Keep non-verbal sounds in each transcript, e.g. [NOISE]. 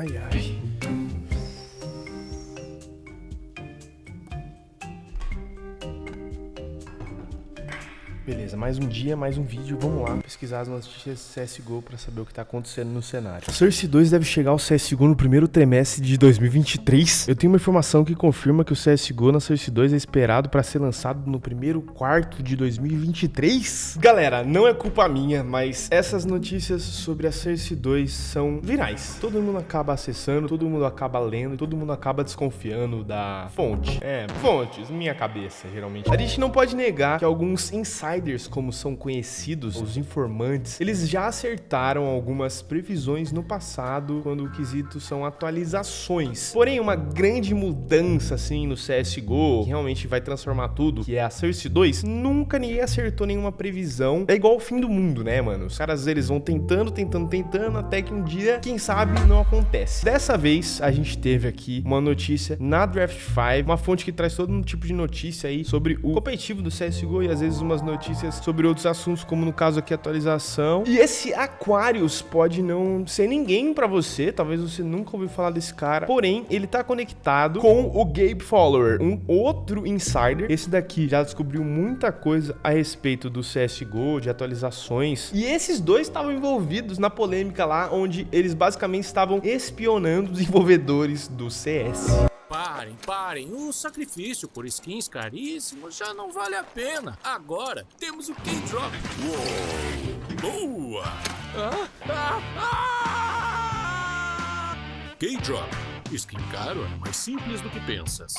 Ai, ai. Beleza, mais um dia, mais um vídeo. Vamos lá pesquisar as notícias CSGO para saber o que tá acontecendo no cenário. Source 2 deve chegar ao CSGO no primeiro trimestre de 2023. Eu tenho uma informação que confirma que o CSGO na Source 2 é esperado para ser lançado no primeiro quarto de 2023. Galera, não é culpa minha, mas essas notícias sobre a Source 2 são virais. Todo mundo acaba acessando, todo mundo acaba lendo, todo mundo acaba desconfiando da fonte. É, fontes, minha cabeça, geralmente. A gente não pode negar que alguns insiders insiders, como são conhecidos, os informantes, eles já acertaram algumas previsões no passado quando o quesito são atualizações. Porém, uma grande mudança assim no CSGO, que realmente vai transformar tudo, que é a Source 2, nunca ninguém acertou nenhuma previsão. É igual o fim do mundo, né, mano? Os caras, eles vão tentando, tentando, tentando, até que um dia, quem sabe, não acontece. Dessa vez, a gente teve aqui uma notícia na Draft 5, uma fonte que traz todo um tipo de notícia aí sobre o competitivo do CSGO e às vezes umas notícias notícias sobre outros assuntos, como no caso aqui atualização. E esse Aquarius pode não ser ninguém para você, talvez você nunca ouviu falar desse cara, porém ele tá conectado com o Gabe Follower, um outro insider. Esse daqui já descobriu muita coisa a respeito do CSGO, de atualizações. E esses dois estavam envolvidos na polêmica lá, onde eles basicamente estavam espionando [LAUGHS] desenvolvedores do CS. Parem, parem. O sacrifício por skins caríssimos já não vale a pena. Agora temos o K-Drop. Boa! Ah, ah, ah! K-Drop. Skin caro é mais simples do que pensas.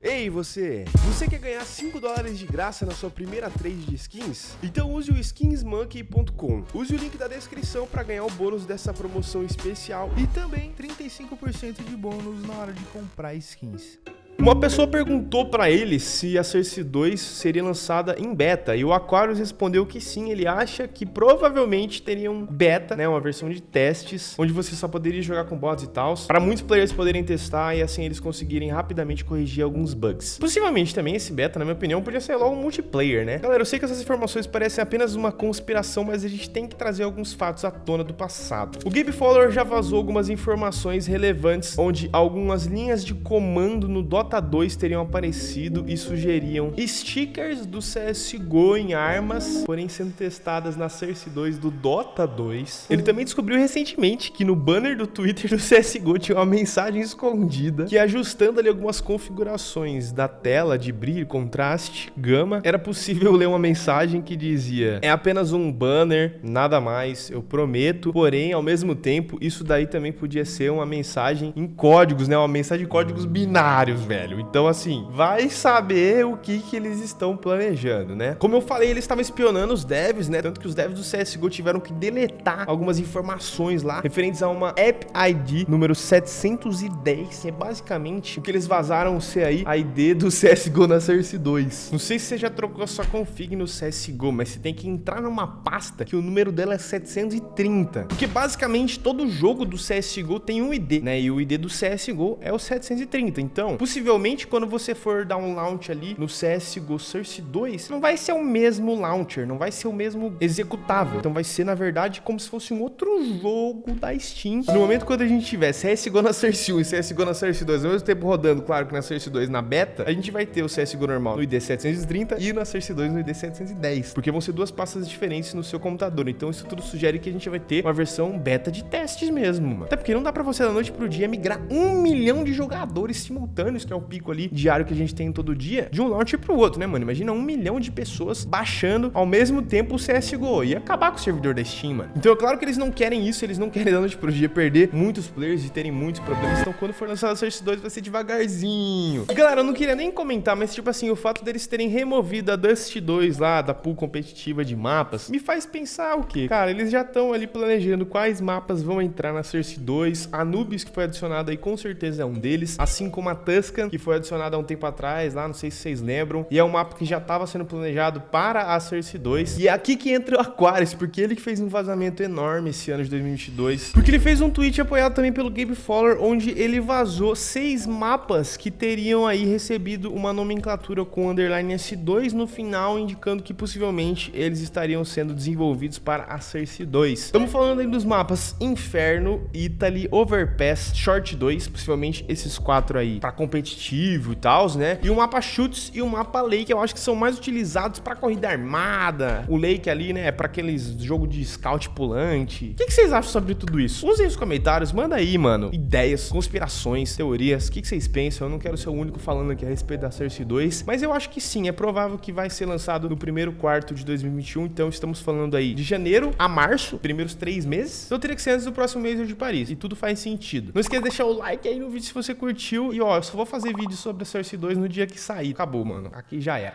Ei, você! Você quer ganhar 5 dólares de graça na sua primeira trade de skins? Então use o skinsmonkey.com. Use o link da descrição para ganhar o bônus dessa promoção especial e também 35% de bônus na hora de comprar skins. Uma pessoa perguntou para ele se a Cersei 2 seria lançada em beta e o Aquarius respondeu que sim, ele acha que provavelmente teria um beta, né, uma versão de testes, onde você só poderia jogar com bots e tal, para muitos players poderem testar e assim eles conseguirem rapidamente corrigir alguns bugs. Possivelmente também esse beta, na minha opinião, podia ser logo um multiplayer, né? Galera, eu sei que essas informações parecem apenas uma conspiração, mas a gente tem que trazer alguns fatos à tona do passado. O Gabe Fowler já vazou algumas informações relevantes, onde algumas linhas de comando no Dota Dota 2 teriam aparecido e sugeriam stickers do CSGO em armas, porém sendo testadas na Cersei 2 do Dota 2. Ele também descobriu recentemente que no banner do Twitter do CSGO tinha uma mensagem escondida que ajustando ali algumas configurações da tela de brilho, contraste, gama, era possível ler uma mensagem que dizia é apenas um banner, nada mais, eu prometo, porém ao mesmo tempo isso daí também podia ser uma mensagem em códigos, né, uma mensagem de códigos binários, velho velho. Então, assim, vai saber o que, que eles estão planejando, né? Como eu falei, eles estavam espionando os devs, né? Tanto que os devs do CSGO tiveram que deletar algumas informações lá referentes a uma App ID número 710, que é basicamente o que eles vazaram ser aí a ID do [LAUGHS] CSGO na Source 2. Não sei se você já trocou a sua config no CSGO, mas você tem que entrar numa pasta que o número dela é 730. Porque basicamente todo jogo do CSGO tem um ID, né? E o ID do CSGO é o 730. Então, possivelmente possivelmente quando você for dar um launch ali no CSGO Source 2, não vai ser o mesmo launcher, não vai ser o mesmo executável. Então vai ser, na verdade, como se fosse um outro jogo da Steam. No momento quando a gente tiver CSGO na Source 1 e CSGO na Source 2 ao mesmo tempo rodando, claro que na Source 2 na beta, a gente vai ter o CSGO normal no ID 730 e na Source 2 no ID 710, porque vão ser duas pastas diferentes no seu computador. Então isso tudo sugere que a gente vai ter uma versão beta de testes mesmo. Até porque não dá pra você da noite pro dia migrar um milhão de jogadores simultâneos, que é o pico ali diário que a gente tem todo dia, de um launcher pro outro, né, mano? Imagina um milhão de pessoas baixando ao mesmo tempo o CSGO. e acabar com o servidor da Steam, mano. Então é claro que eles não querem isso, eles não querem da noite pro dia perder muitos players e terem muitos problemas. Então quando for lançado o Source 2 vai ser devagarzinho. E galera, eu não queria nem comentar, mas tipo assim, o fato deles terem removido a Dust 2 lá, da pool competitiva de mapas, me faz pensar o quê? Cara, eles já estão ali planejando quais mapas vão entrar na Source 2. Anubis, que foi adicionado aí, com certeza é um deles. Assim como a Tusk Que foi adicionado há um tempo atrás, lá, não sei se vocês lembram. E é um mapa que já estava sendo planejado para a Cersei 2. E é aqui que entra o Aquarius, porque ele que fez um vazamento enorme esse ano de 2022. Porque ele fez um tweet apoiado também pelo Gabe Fowler, onde ele vazou seis mapas que teriam aí recebido uma nomenclatura com underline S2 no final, indicando que possivelmente eles estariam sendo desenvolvidos para a Cersei 2. Estamos falando aí dos mapas Inferno, Italy, Overpass, Short 2, possivelmente esses quatro aí para competitivo e tal, né? E o mapa Chutes e o mapa Lake, eu acho que são mais utilizados para corrida armada. O Lake ali, né, é para aqueles jogo de scout pulante. O que, que, vocês acham sobre tudo isso? Usem os comentários, manda aí, mano, ideias, conspirações, teorias, o que, que vocês pensam? Eu não quero ser o único falando aqui a respeito da Cersei 2, mas eu acho que sim, é provável que vai ser lançado no primeiro quarto de 2021, então estamos falando aí de janeiro a março, primeiros três meses. Então teria que ser antes do próximo mês de Paris, e tudo faz sentido. Não esqueça de deixar o like aí no vídeo se você curtiu, e ó, eu só vou fazer vídeo sobre a Cersei 2 no dia que sair. Acabou, mano, aqui já era.